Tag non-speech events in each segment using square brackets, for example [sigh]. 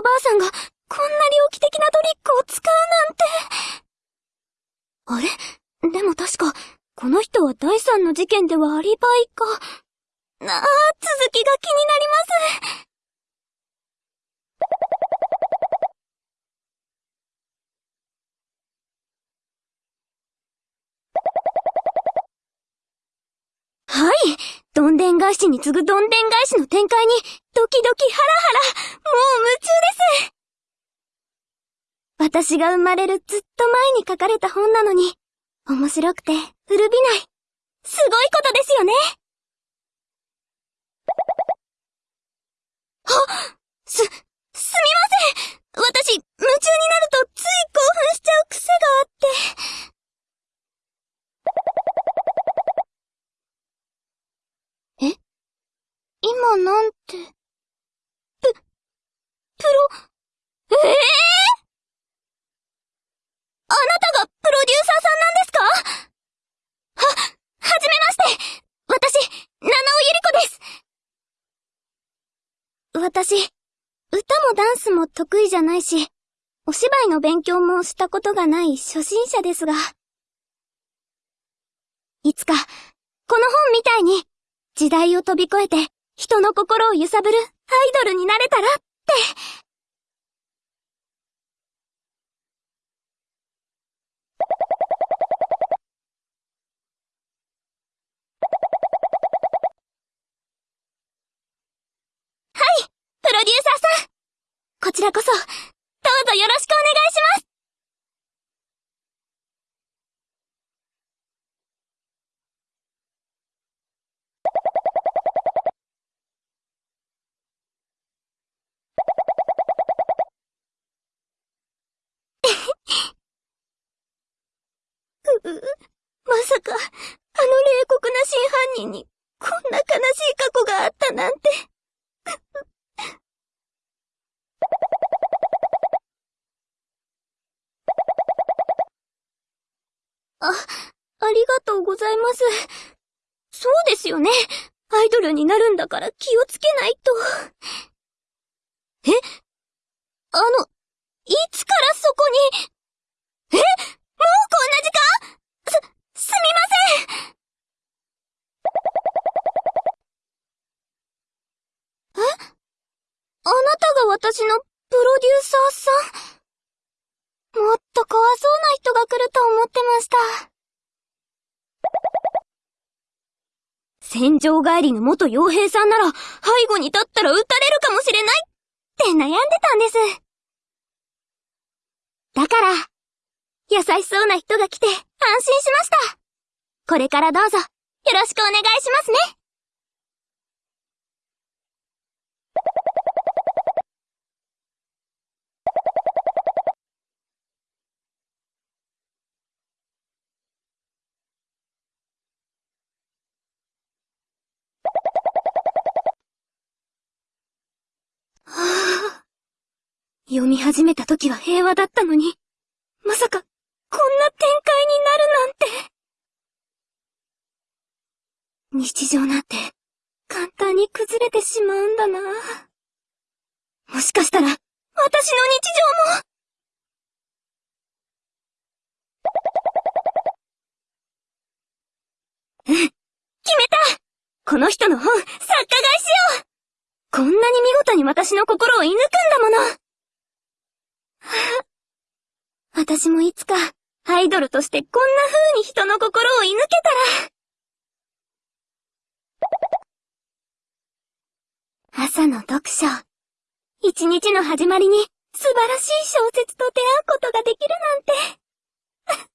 おばあさんがこんな猟奇的なトリックを使うなんて。あれ？でも確か、この人は第三の事件ではアリバイか。なあ、続きが気になります。はい。どんでん返しに次ぐどんでん返しの展開に、ドキドキハラハラ、もう夢中です。私が生まれるずっと前に書かれた本なのに、面白くて古びない。すごいことですよね。あ、す、すみません私、夢中になるとつい興奮しちゃう癖があって。今なんて。プ、プロ、ええー、あなたがプロデューサーさんなんですか？は、はじめまして。私、七尾ゆり子です。私、歌もダンスも得意じゃないし、お芝居の勉強もしたことがない初心者ですが、いつか、この本みたいに、時代を飛び越えて、人の心を揺さぶるアイドルになれたらって。はい、プロデューサーさん。こちらこそ、どうぞよろしくお願いします。[laughs] まさか、あの冷酷な真犯人に、こんな悲しい過去があったなんて。あ、ありがとうございます。そうですよね。アイドルになるんだから気をつけないと。え？あの、いつからそこに、え？もうこんな時間す、すみませんえ？あなたが私のプロデューサーさんもっと怖そうな人が来ると思ってました。戦場帰りの元傭兵さんなら、背後に立ったら撃たれるかもしれないって悩んでたんです。だから、優しそうな人が来て安心しました。これからどうぞ、よろしくお願いしますね。読み始めた時は平和だったのに、まさか、こんな展開になるなんて。日常なんて、簡単に崩れてしまうんだな。もしかしたら、私の日常も。うん、決めたこの人の本、作家買いしようこんなに見事に私の心を射抜くんだもの [laughs] 私もいつか、アイドルとしてこんな風に人の心を射抜けたら。朝の読書。一日の始まりに素晴らしい小説と出会うことができるなんて。[laughs]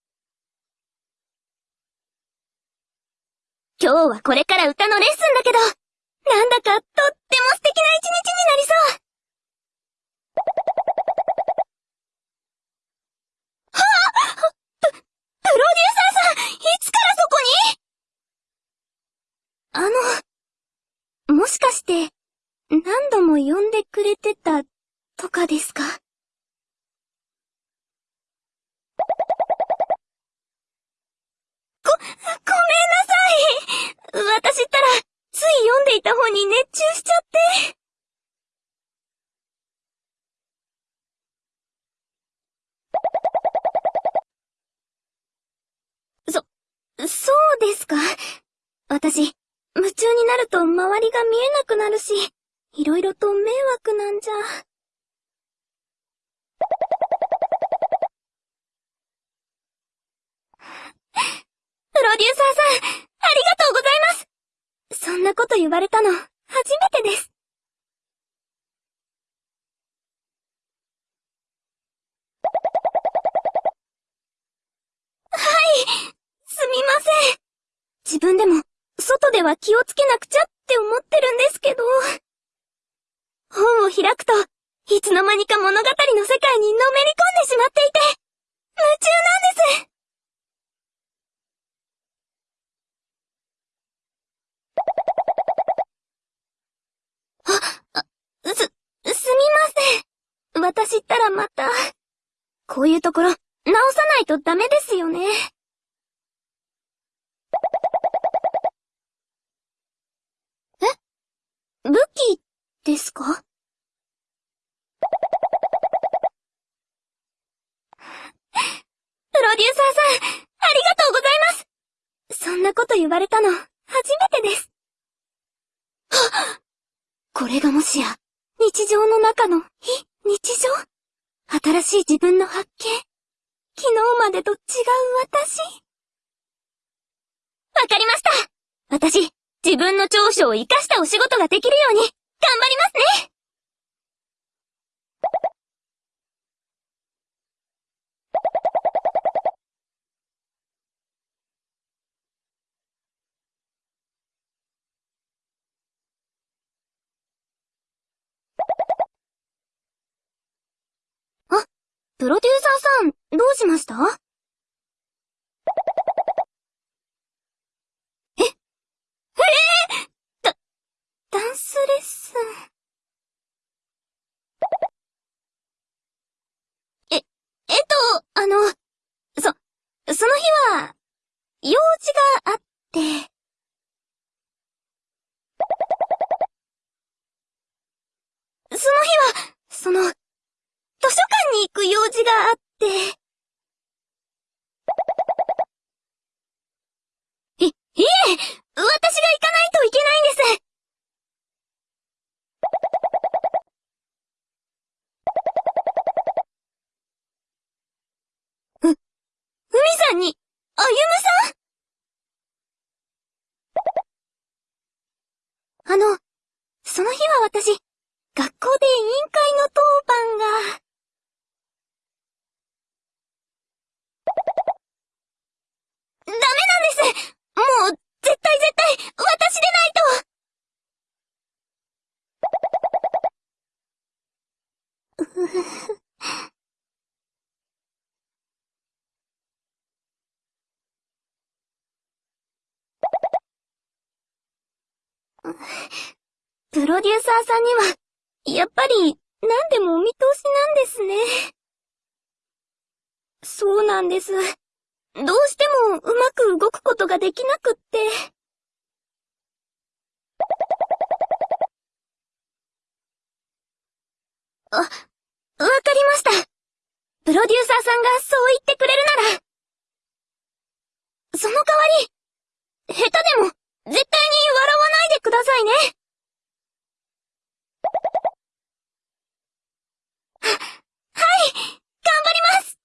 今日はこれから歌のレッスンだけど、なんだかとっても素敵な一日になりそう。はあプ、プロデューサあの、もしかして、何度も呼んでくれてた、とかですか？ごめんなさい！私ったら、つい読んでいた本に熱中しちゃって。そ、そうですか？私、なると周りが見えなくなるし、いろいろと迷惑なんじゃ。プロデューサーさん、ありがとうございますそんなこと言われたの、初めてです。はい、すみません。自分でも、外では気をつけなくちゃって思ってるんですけど。本を開くと、いつの間にか物語の世界にのめり込んでしまっていて、夢中なんですあ、す、すみません。私ったらまた、こういうところ、直さないとダメですよね。武器ですか？プロデューサーさん、ありがとうございます。そんなこと言われたの、初めてです。はっ。これがもしや、日常の中の非日常？新しい自分の発見？昨日までと違う私？わかりました。私、自分の長所を活かしたお仕事ができるように、頑張りますね。あプロデューサーさん、どうしましたえええー、ダ、ダンスレッスン。え、えっと、あの、そ、その日は、用事があって、その日は、その、図書館に行く用事があって。い、いえ、私が行かないといけないんです。う、海さんに、歩夢さんあの、その日は私、学校で委員会の当番が。ダメなんですもう、絶対絶対、私でないとプロデューサーさんには、やっぱり、何でもお見通しなんですね。そうなんです。どうしてもうまく動くことができなくって。あ、わかりました。プロデューサーさんがそう言ってくれるなら。その代わり、下手でも絶対に笑わないでくださいね。は、はい頑張ります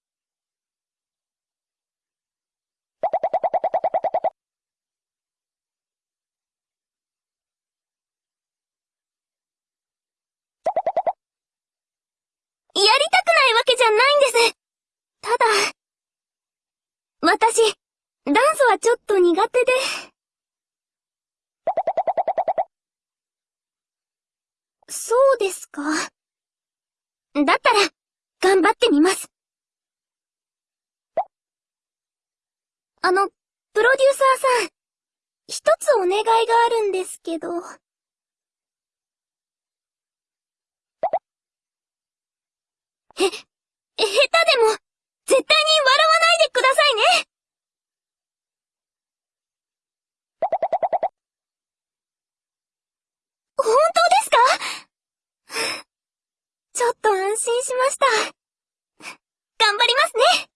やりたくないわけじゃないんです。ただ、私、ダンスはちょっと苦手で。そうですか。だったら、頑張ってみます。あの、プロデューサーさん、一つお願いがあるんですけど。へ、下手でも、絶対に笑わないでくださいね本当ですか？ちょっと安心しました。頑張りますね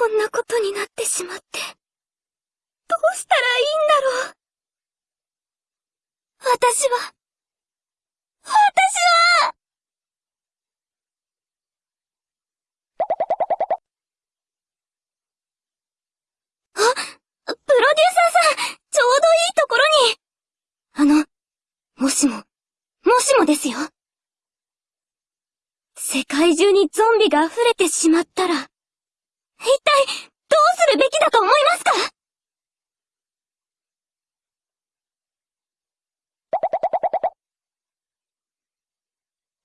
こんなことになってしまって。どうしたらいいんだろう。私は、私はあ、プロデューサーさん、ちょうどいいところに。あの、もしも、もしもですよ。世界中にゾンビが溢れてしまったら、一体、どうするべきだと思いますか？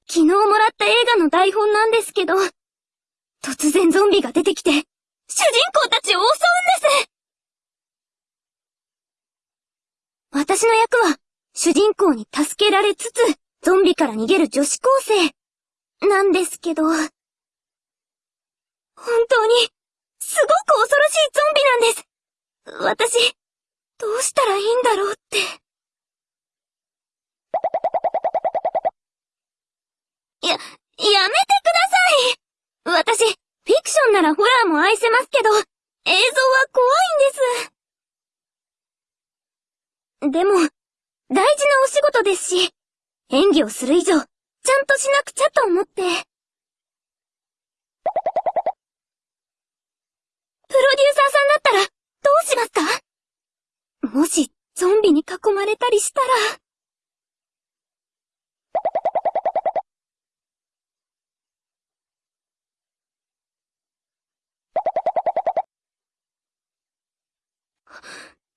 昨日もらった映画の台本なんですけど、突然ゾンビが出てきて、主人公たちを襲うんです。私の役は、主人公に助けられつつ、ゾンビから逃げる女子高生、なんですけど、本当に、すごく恐ろしいゾンビなんです。私、どうしたらいいんだろうって。や、やめてください私、フィクションならホラーも愛せますけど、映像は怖いんです。でも、大事なお仕事ですし、演技をする以上、ちゃんとしなくちゃと思って。ププロデューサーさんだったら、どうしますか？もし、ゾンビに囲まれたりしたら。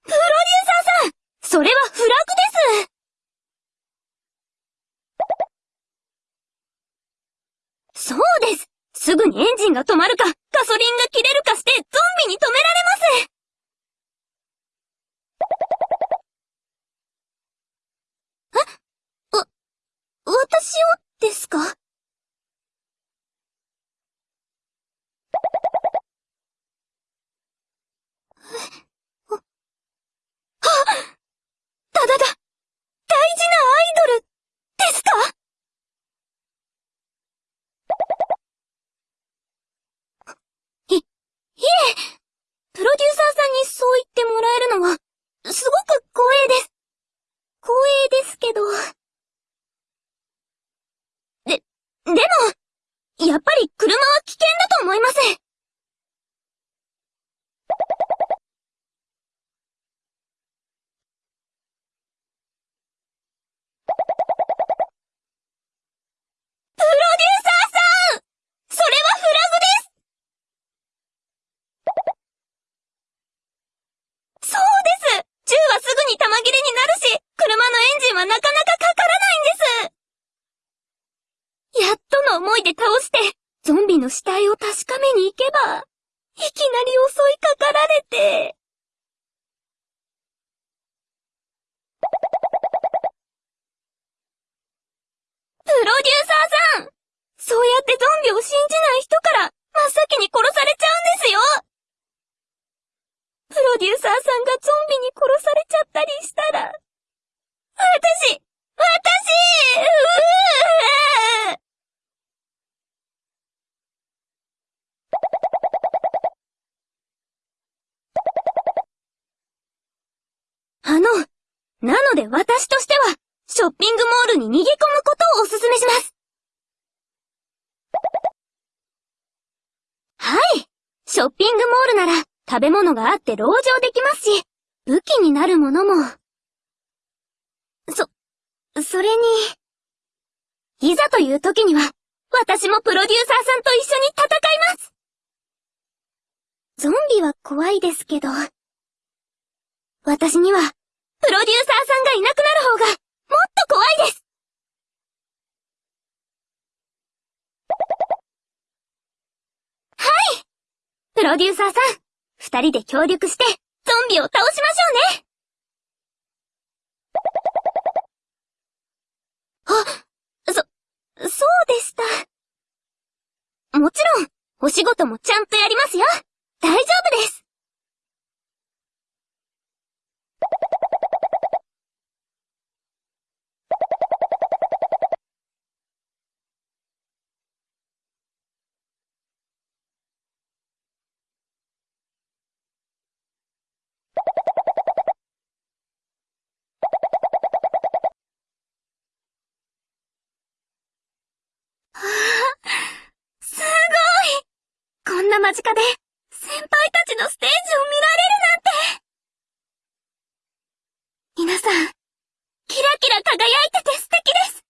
プロデューサーさんそれはフラグです。そうです。すぐにエンジンが止まるか、ガソリンが切れるかして、ゾンビに止められますえわ、私をですかただだ、大事なアイドル、ですかい、いえ、プロデューサーさんにそう言ってもらえるのは、すごく光栄です。光栄ですけど。で、でも、やっぱり車は危険だと思います。はなかなかかからないんですやっとの思いで倒して、ゾンビの死体を確かめに行けば、いきなり襲いかかられて。プロデューサーさんそうやってゾンビを信じない人から真っ先に殺されちゃうんですよプロデューサーさんがゾンビに殺されちゃったら、私私うぅあの、なので私としては、ショッピングモールに逃げ込むことをお勧めします。はい。ショッピングモールなら、食べ物があって籠城できますし、武器になるものも、そ、それに、いざという時には、私もプロデューサーさんと一緒に戦います。ゾンビは怖いですけど、私には、プロデューサーさんがいなくなる方が、もっと怖いです。はい！プロデューサーさん、二人で協力して、ゾンビを倒しましょうねあ、そ、そうでした。もちろん、お仕事もちゃんとやりますよ。大丈夫です。間近で、先輩たちのステージを見られるなんて。皆さん、キラキラ輝いてて素敵です。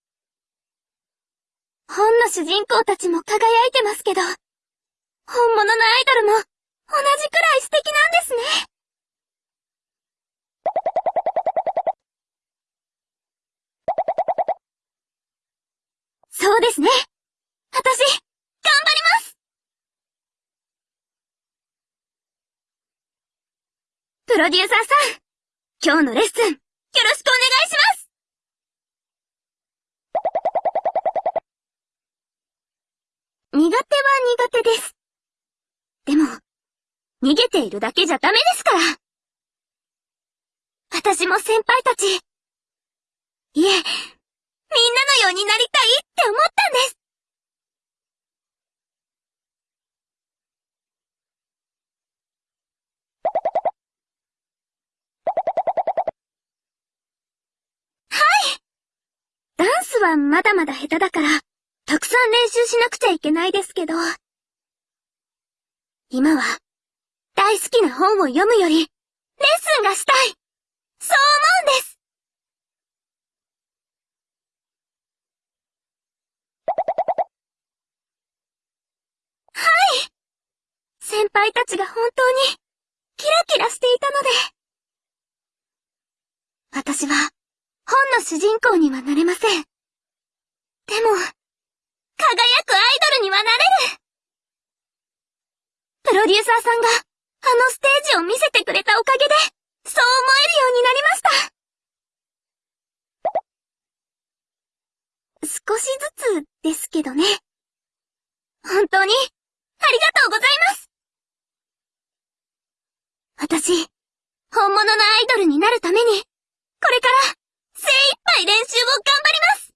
本の主人公たちも輝いてますけど、本物のアイドルも同じくらい素敵なんですね。そうですね。私、頑張りますプロデューサーさん、今日のレッスン、よろしくお願いします苦手は苦手です。でも、逃げているだけじゃダメですから。私も先輩たち、いえ、みんなのようになりたいって思ったんです。はい。ダンスはまだまだ下手だから、たくさん練習しなくちゃいけないですけど、今は、大好きな本を読むより、レッスンがしたい。そう思うんです。はい。先輩たちが本当に、キラキラしていたので。私は、本の主人公にはなれません。でも、輝くアイドルにはなれるプロデューサーさんが、あのステージを見せてくれたおかげで、そう思えるようになりました。少しずつですけどね。本当に、ありがとうございます。私、本物のアイドルになるために、これから、精一杯練習を頑張ります。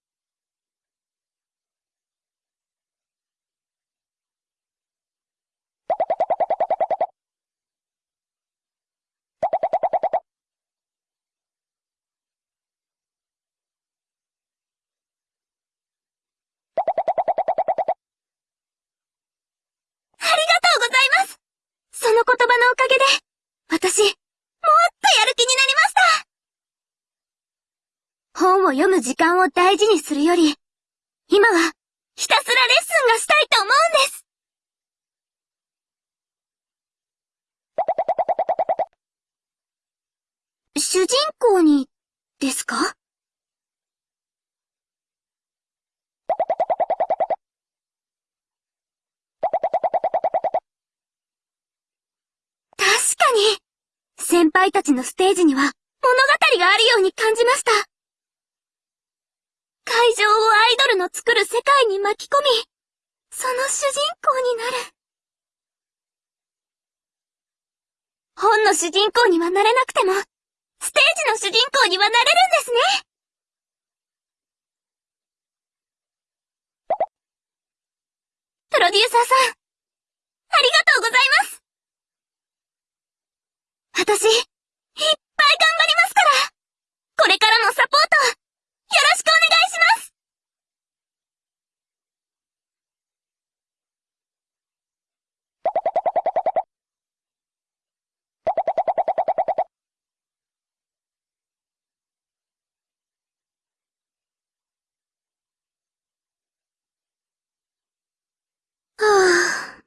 その言葉のおかげで、私、もっとやる気になりました。本を読む時間を大事にするより、今は、ひたすらレッスンがしたいと思うんです。主人公に、ですか？確かに、先輩たちのステージには物語があるように感じました。会場をアイドルの作る世界に巻き込み、その主人公になる。本の主人公にはなれなくても、ステージの主人公にはなれるんですね。プロデューサーさん、ありがとうございます。私、いっぱい頑張りますかこれからもサポート、よろしくお願いしますはあ、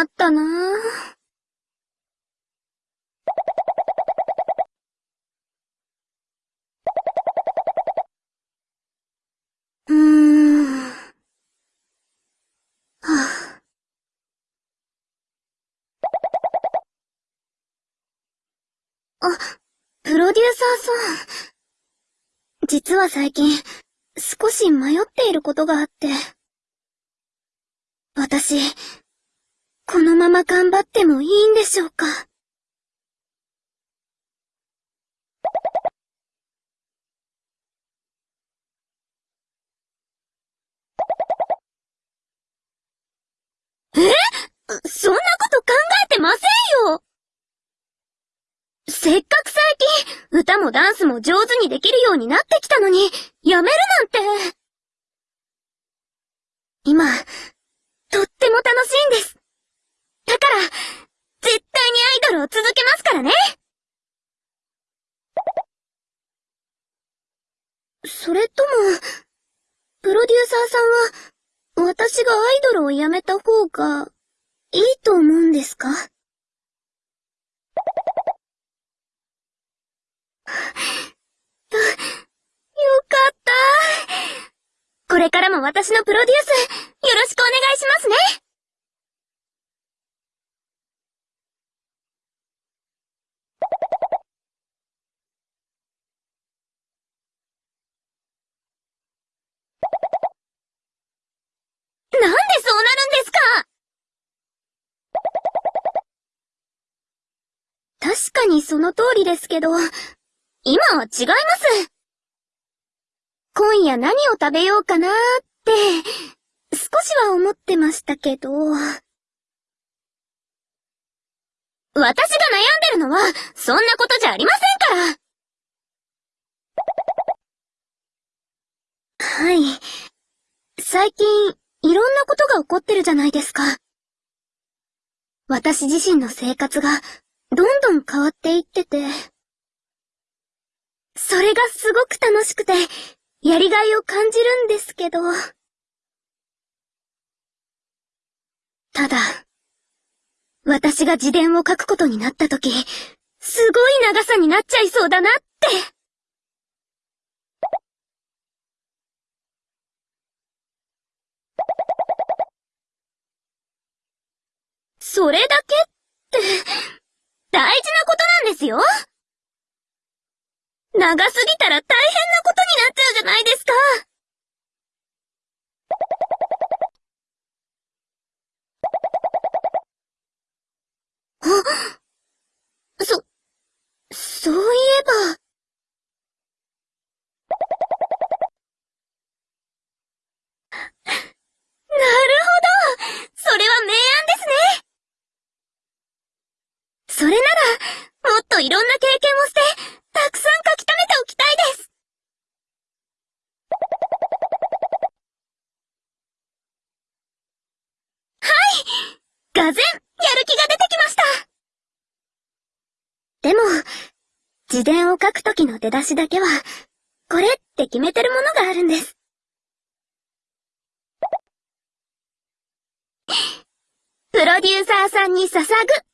困ったなぁ。あ、プロデューサーさん。実は最近、少し迷っていることがあって。私、このまま頑張ってもいいんでしょうか？え？そんなこと考えてませんよせっかく最近、歌もダンスも上手にできるようになってきたのに、やめるなんて。今、とっても楽しいんです。だから、絶対にアイドルを続けますからねそれとも、プロデューサーさんは、私がアイドルをやめた方が、いいと思うんですか？よかった。これからも私のプロデュース、よろしくお願いしますね。なんでそうなるんですか？確かにその通りですけど、今は違います。今夜何を食べようかなーって、少しは思ってましたけど。私が悩んでるのは、そんなことじゃありませんからはい。最近、いろんなことが起こってるじゃないですか。私自身の生活が、どんどん変わっていってて。それがすごく楽しくて、やりがいを感じるんですけど。ただ、私が自伝を書くことになった時、すごい長さになっちゃいそうだなって。それだけって、大事なことなんですよ長すぎたら大変なことになっちゃうじゃないですか。あ、そ、そういえば。なるほどそれは明暗ですねそれなら、もっといろんな経験をして、たくさん書き留めておきたいです。はいがぜん、やる気が出てきましたでも、自伝を書くときの出だしだけは、これって決めてるものがあるんです。プロデューサーさんに捧ぐ